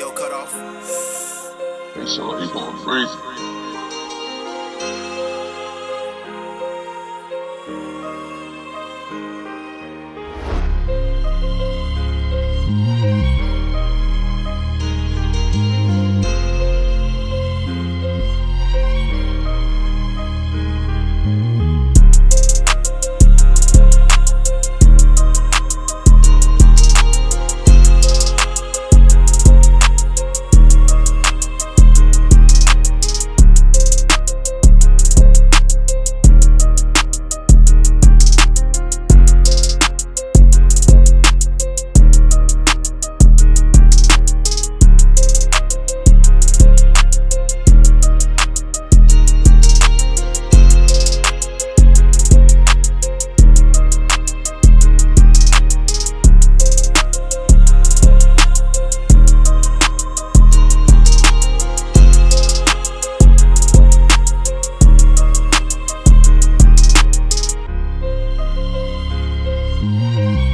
audio cut off. So he going crazy. Mm-hmm.